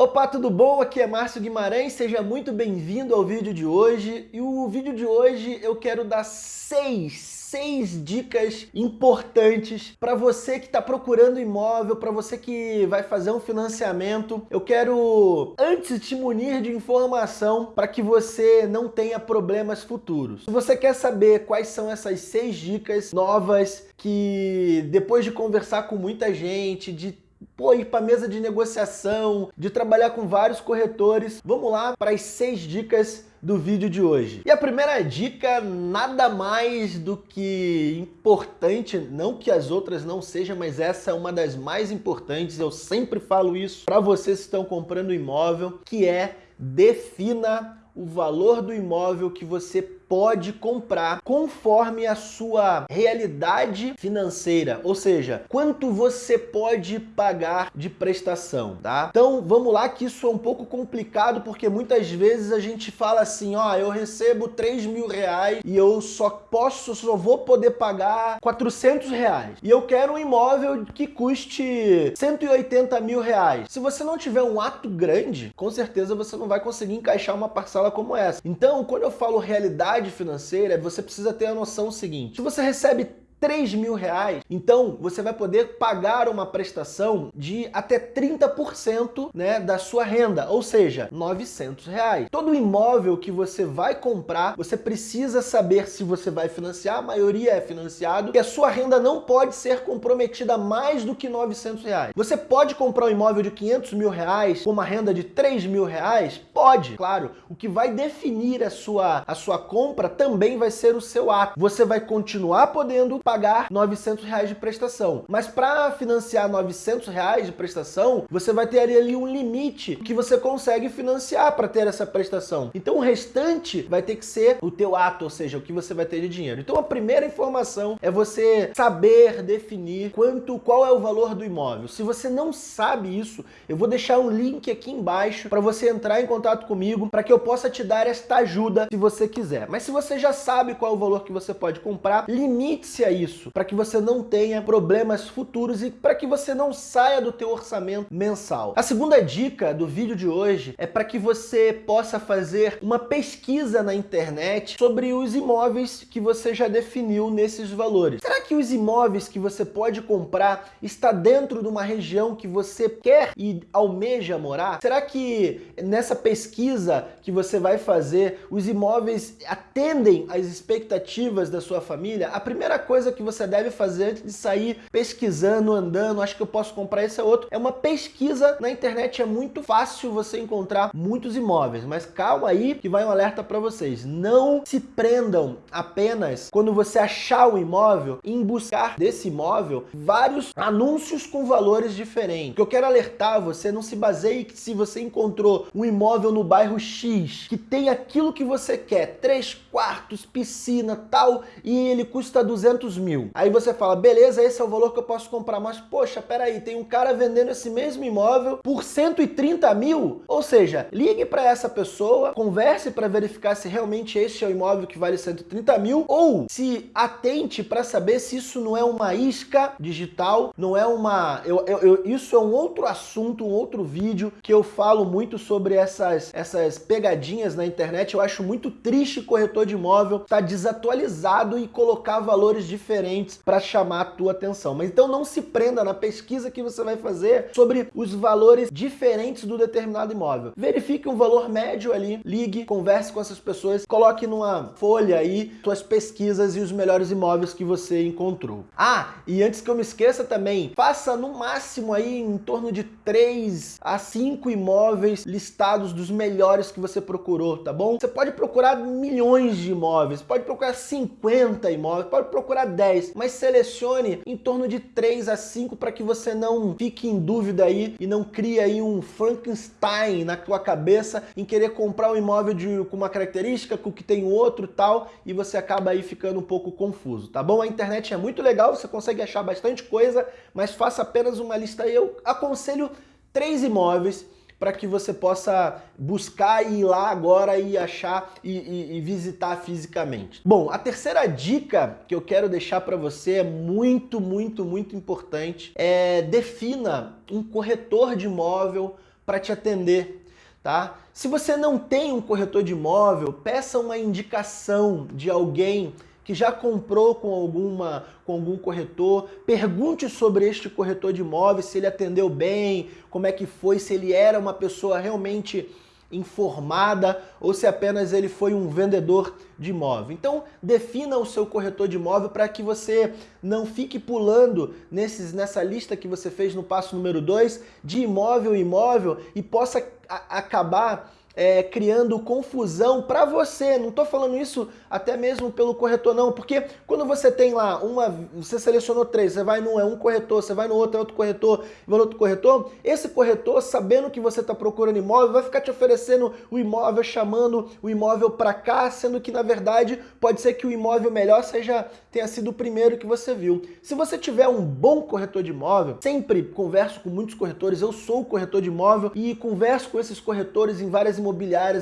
Opa, tudo bom? Aqui é Márcio Guimarães, seja muito bem-vindo ao vídeo de hoje. E o vídeo de hoje eu quero dar seis, seis dicas importantes para você que está procurando imóvel, para você que vai fazer um financiamento. Eu quero, antes, te munir de informação para que você não tenha problemas futuros. Se você quer saber quais são essas seis dicas novas que, depois de conversar com muita gente, de pô, ir para mesa de negociação, de trabalhar com vários corretores. Vamos lá para as seis dicas do vídeo de hoje. E a primeira dica, nada mais do que importante, não que as outras não sejam, mas essa é uma das mais importantes, eu sempre falo isso para vocês que estão comprando imóvel, que é defina o valor do imóvel que você pode comprar conforme a sua realidade financeira, ou seja, quanto você pode pagar de prestação, tá? Então vamos lá que isso é um pouco complicado porque muitas vezes a gente fala assim, ó, eu recebo 3 mil reais e eu só posso, só vou poder pagar 400 reais e eu quero um imóvel que custe 180 mil reais. Se você não tiver um ato grande, com certeza você não vai conseguir encaixar uma parcela como essa. Então, quando eu falo realidade financeira, você precisa ter a noção seguinte. Se você recebe 3 mil reais, então você vai poder pagar uma prestação de até 30% né, da sua renda, ou seja, 900 reais. Todo imóvel que você vai comprar, você precisa saber se você vai financiar, a maioria é financiado, e a sua renda não pode ser comprometida mais do que 900 reais. Você pode comprar um imóvel de 500 mil reais com uma renda de 3 mil reais? Pode, claro. O que vai definir a sua, a sua compra também vai ser o seu ato. Você vai continuar podendo pagar 900 reais de prestação. Mas para financiar 900 reais de prestação, você vai ter ali um limite que você consegue financiar para ter essa prestação. Então o restante vai ter que ser o teu ato, ou seja, o que você vai ter de dinheiro. Então a primeira informação é você saber definir quanto, qual é o valor do imóvel. Se você não sabe isso, eu vou deixar um link aqui embaixo para você entrar em contato comigo para que eu possa te dar esta ajuda se você quiser. Mas se você já sabe qual é o valor que você pode comprar, limite-se a isso, para que você não tenha problemas futuros e para que você não saia do teu orçamento mensal. A segunda dica do vídeo de hoje é para que você possa fazer uma pesquisa na internet sobre os imóveis que você já definiu nesses valores. Será que os imóveis que você pode comprar está dentro de uma região que você quer e almeja morar? Será que nessa pesquisa que você vai fazer, os imóveis atendem às expectativas da sua família? A primeira coisa que você deve fazer antes de sair pesquisando, andando, acho que eu posso comprar esse ou outro, é uma pesquisa na internet. É muito fácil você encontrar muitos imóveis, mas calma aí que vai um alerta para vocês. Não se prendam apenas quando você achar o imóvel em buscar desse imóvel vários anúncios com valores diferentes. O que eu quero alertar você, não se baseie que se você encontrou um imóvel no bairro X que tem aquilo que você quer, três quartos, piscina, tal, e ele custa 200 mil. Aí você fala, beleza, esse é o valor que eu posso comprar, mas poxa, peraí, tem um cara vendendo esse mesmo imóvel por 130 mil? Ou seja, ligue para essa pessoa, converse para verificar se realmente este é o imóvel que vale 130 mil, ou se atente para saber se isso não é uma isca digital, não é uma... Eu, eu, eu, isso é um outro assunto, um outro vídeo que eu falo muito sobre essas, essas pegadinhas na internet. Eu acho muito triste corretor de imóvel estar tá desatualizado e colocar valores diferentes para chamar a tua atenção. Mas então não se prenda na pesquisa que você vai fazer sobre os valores diferentes do determinado imóvel. Verifique um valor médio ali, ligue, converse com essas pessoas, coloque numa folha aí suas pesquisas e os melhores imóveis que você encontrou. Ah, e antes que eu me esqueça também, faça no máximo aí em torno de 3 a 5 imóveis listados dos melhores que você procurou, tá bom? Você pode procurar milhões de imóveis, pode procurar 50 imóveis, pode procurar 10, mas selecione em torno de 3 a 5 para que você não fique em dúvida aí e não crie aí um Frankenstein na tua cabeça em querer comprar um imóvel de, com uma característica, com que tem outro tal, e você acaba aí ficando um pouco confuso, tá bom? A internet é muito legal, você consegue achar bastante coisa, mas faça apenas uma lista. Eu aconselho três imóveis para que você possa buscar e ir lá agora e achar e, e, e, visitar fisicamente. Bom, a terceira dica que eu quero deixar para você é muito, muito, muito importante. É defina um corretor de imóvel para te atender. Tá? Se você não tem um corretor de imóvel, peça uma indicação de alguém que já comprou com, alguma, com algum corretor, pergunte sobre este corretor de imóveis, se ele atendeu bem, como é que foi, se ele era uma pessoa realmente informada ou se apenas ele foi um vendedor de imóvel. Então, defina o seu corretor de imóvel para que você não fique pulando nesses, nessa lista que você fez no passo número 2 de imóvel imóvel e possa acabar é, criando confusão para você. Não estou falando isso até mesmo pelo corretor, não, porque quando você tem lá uma, você selecionou três, você vai num é um corretor, você vai no outro é outro corretor, vai no outro corretor, esse corretor, sabendo que você está procurando imóvel, vai ficar te oferecendo o imóvel, chamando o imóvel para cá, sendo que na verdade pode ser que o imóvel melhor seja tenha sido o primeiro que você viu. Se você tiver um bom corretor de imóvel, sempre converso com muitos corretores, eu sou corretor de imóvel e converso com esses corretores em várias imobiliárias,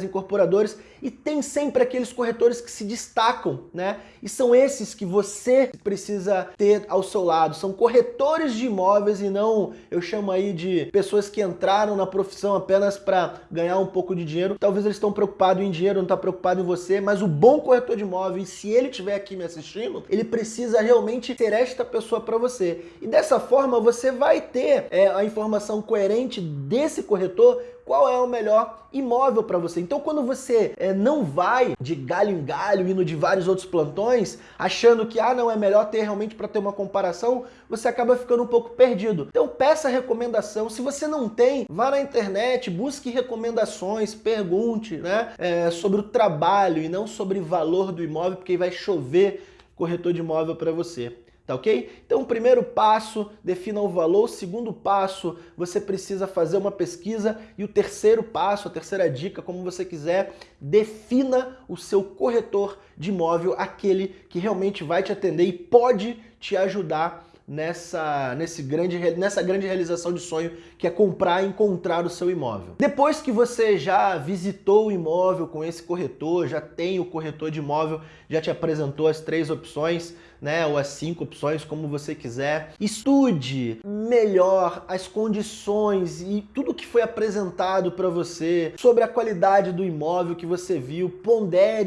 incorporadores, e tem sempre aqueles corretores que se destacam, né? E são esses que você precisa ter ao seu lado. São corretores de imóveis e não, eu chamo aí de pessoas que entraram na profissão apenas para ganhar um pouco de dinheiro. Talvez eles estão preocupados em dinheiro, não está preocupado em você, mas o bom corretor de imóveis, se ele estiver aqui me assistindo, ele precisa realmente ser esta pessoa para você. E dessa forma você vai ter é, a informação coerente desse corretor qual é o melhor imóvel para você. Então quando você é, não vai de galho em galho, indo de vários outros plantões, achando que ah, não, é melhor ter realmente para ter uma comparação, você acaba ficando um pouco perdido. Então peça recomendação. Se você não tem, vá na internet, busque recomendações, pergunte né, é, sobre o trabalho e não sobre valor do imóvel, porque vai chover corretor de imóvel para você tá ok? Então, o primeiro passo, defina o valor. O segundo passo, você precisa fazer uma pesquisa. E o terceiro passo, a terceira dica, como você quiser, defina o seu corretor de imóvel, aquele que realmente vai te atender e pode te ajudar nessa, nesse grande, nessa grande realização de sonho que é comprar e encontrar o seu imóvel. Depois que você já visitou o imóvel com esse corretor, já tem o corretor de imóvel, já te apresentou as três opções, né, ou as cinco opções, como você quiser. Estude melhor as condições e tudo que foi apresentado para você sobre a qualidade do imóvel que você viu, pondere,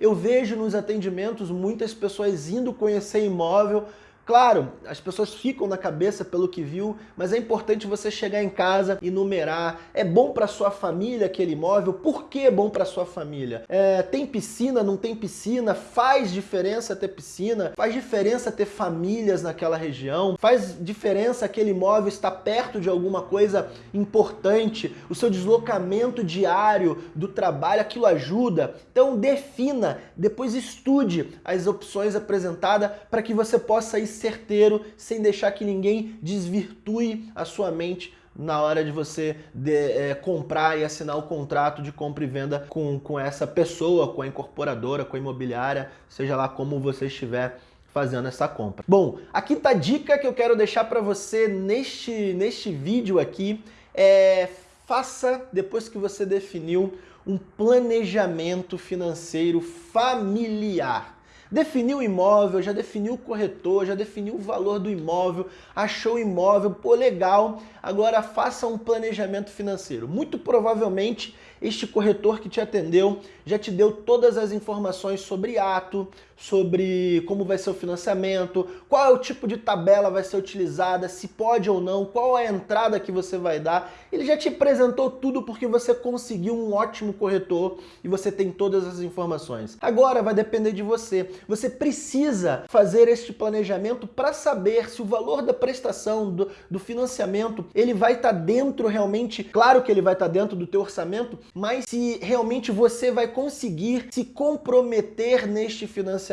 eu vejo nos atendimentos muitas pessoas indo conhecer imóvel Claro, as pessoas ficam na cabeça pelo que viu, mas é importante você chegar em casa e numerar. É bom para sua família aquele imóvel? Por que é bom para sua família? É, tem piscina, não tem piscina? Faz diferença ter piscina? Faz diferença ter famílias naquela região? Faz diferença aquele imóvel estar perto de alguma coisa importante? O seu deslocamento diário do trabalho, aquilo ajuda? Então defina, depois estude as opções apresentadas para que você possa ir certeiro, sem deixar que ninguém desvirtue a sua mente na hora de você de, é, comprar e assinar o contrato de compra e venda com, com essa pessoa, com a incorporadora, com a imobiliária, seja lá como você estiver fazendo essa compra. Bom, a quinta dica que eu quero deixar para você neste, neste vídeo aqui é faça, depois que você definiu, um planejamento financeiro familiar. Definiu o imóvel, já definiu o corretor, já definiu o valor do imóvel, achou o imóvel, pô, legal, agora faça um planejamento financeiro. Muito provavelmente este corretor que te atendeu já te deu todas as informações sobre ato, sobre como vai ser o financiamento, qual é o tipo de tabela vai ser utilizada, se pode ou não, qual é a entrada que você vai dar. Ele já te apresentou tudo porque você conseguiu um ótimo corretor e você tem todas as informações. Agora vai depender de você. Você precisa fazer este planejamento para saber se o valor da prestação, do, do financiamento, ele vai estar tá dentro realmente, claro que ele vai estar tá dentro do teu orçamento, mas se realmente você vai conseguir se comprometer neste financiamento,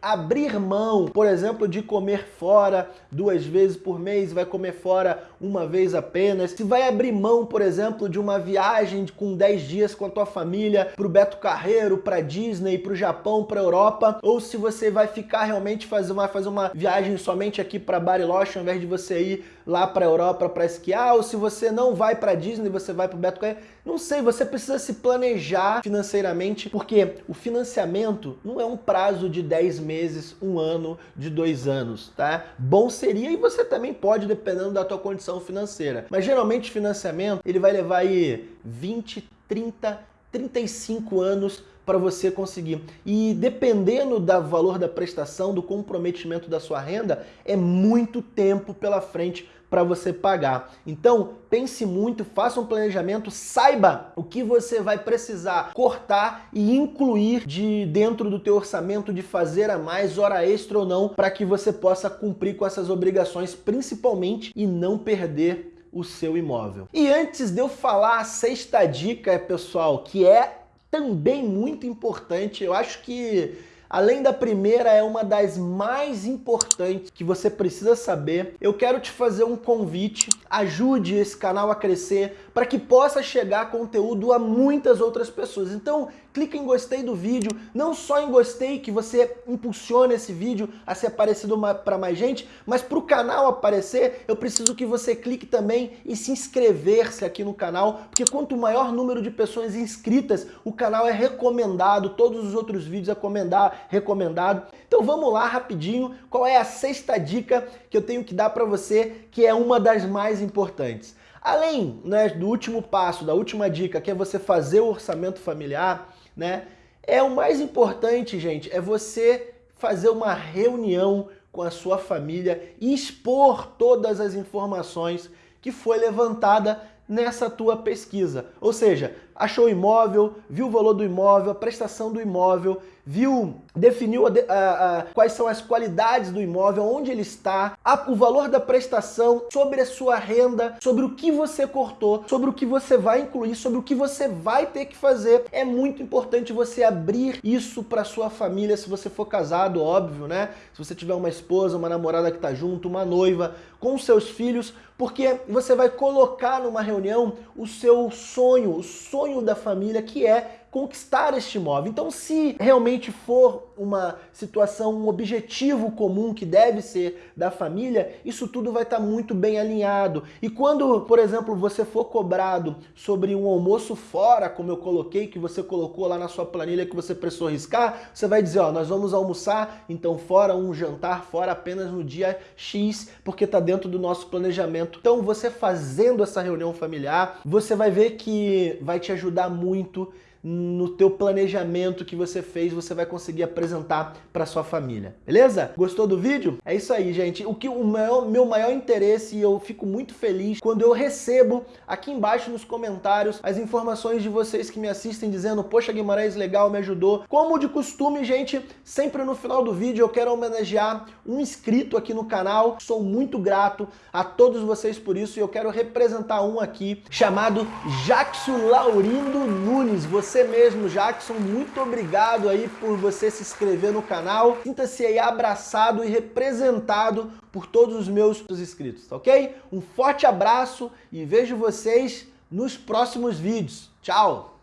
abrir mão, por exemplo, de comer fora duas vezes por mês, vai comer fora uma vez apenas, se vai abrir mão, por exemplo, de uma viagem com 10 dias com a tua família para o Beto Carreiro, para Disney, para o Japão, para Europa, ou se você vai ficar realmente fazer uma, fazer uma viagem somente aqui para Bariloche, ao invés de você ir lá para Europa para esquiar, ou se você não vai para Disney, você vai para o Beto Carreiro, não sei, você precisa se planejar financeiramente, porque o financiamento não é um prazo de de 10 meses, um ano, de dois anos, tá? Bom seria e você também pode, dependendo da tua condição financeira. Mas geralmente financiamento, ele vai levar aí 20, 30, 35 anos para você conseguir. E dependendo do valor da prestação, do comprometimento da sua renda, é muito tempo pela frente para você pagar. Então, pense muito, faça um planejamento, saiba o que você vai precisar cortar e incluir de dentro do teu orçamento de fazer a mais hora extra ou não, para que você possa cumprir com essas obrigações, principalmente e não perder o seu imóvel. E antes de eu falar a sexta dica, pessoal, que é também muito importante, eu acho que Além da primeira, é uma das mais importantes que você precisa saber. Eu quero te fazer um convite, ajude esse canal a crescer para que possa chegar conteúdo a muitas outras pessoas. Então, clique em gostei do vídeo, não só em gostei que você impulsione esse vídeo a ser aparecido para mais gente, mas para o canal aparecer, eu preciso que você clique também e se inscrever-se aqui no canal, porque quanto maior número de pessoas inscritas, o canal é recomendado, todos os outros vídeos é recomendar, recomendado. Então vamos lá rapidinho, qual é a sexta dica que eu tenho que dar para você, que é uma das mais importantes. Além né, do último passo, da última dica, que é você fazer o orçamento familiar, né? É o mais importante, gente, é você fazer uma reunião com a sua família e expor todas as informações que foi levantada nessa tua pesquisa. Ou seja, achou o imóvel, viu o valor do imóvel, a prestação do imóvel, viu, definiu a, a, a, quais são as qualidades do imóvel, onde ele está, o valor da prestação, sobre a sua renda, sobre o que você cortou, sobre o que você vai incluir, sobre o que você vai ter que fazer. É muito importante você abrir isso para sua família, se você for casado, óbvio, né? Se você tiver uma esposa, uma namorada que está junto, uma noiva, com seus filhos, porque você vai colocar numa reunião o seu sonho, o sonho da família, que é conquistar este imóvel. Então, se realmente for uma situação, um objetivo comum que deve ser da família, isso tudo vai estar muito bem alinhado. E quando, por exemplo, você for cobrado sobre um almoço fora, como eu coloquei, que você colocou lá na sua planilha que você precisou riscar, você vai dizer, ó, nós vamos almoçar, então fora um jantar, fora apenas no dia X, porque está dentro do nosso planejamento. Então, você fazendo essa reunião familiar, você vai ver que vai te ajudar muito no teu planejamento que você fez, você vai conseguir apresentar para sua família, beleza? Gostou do vídeo? É isso aí, gente. O que o meu, meu maior interesse e eu fico muito feliz quando eu recebo aqui embaixo nos comentários as informações de vocês que me assistem dizendo, poxa Guimarães, legal, me ajudou. Como de costume, gente, sempre no final do vídeo eu quero homenagear um inscrito aqui no canal. Sou muito grato a todos vocês por isso e eu quero representar um aqui chamado Jackson Laurindo Nunes. Você você mesmo, Jackson, muito obrigado aí por você se inscrever no canal. Sinta-se aí abraçado e representado por todos os meus inscritos, tá ok? Um forte abraço e vejo vocês nos próximos vídeos. Tchau!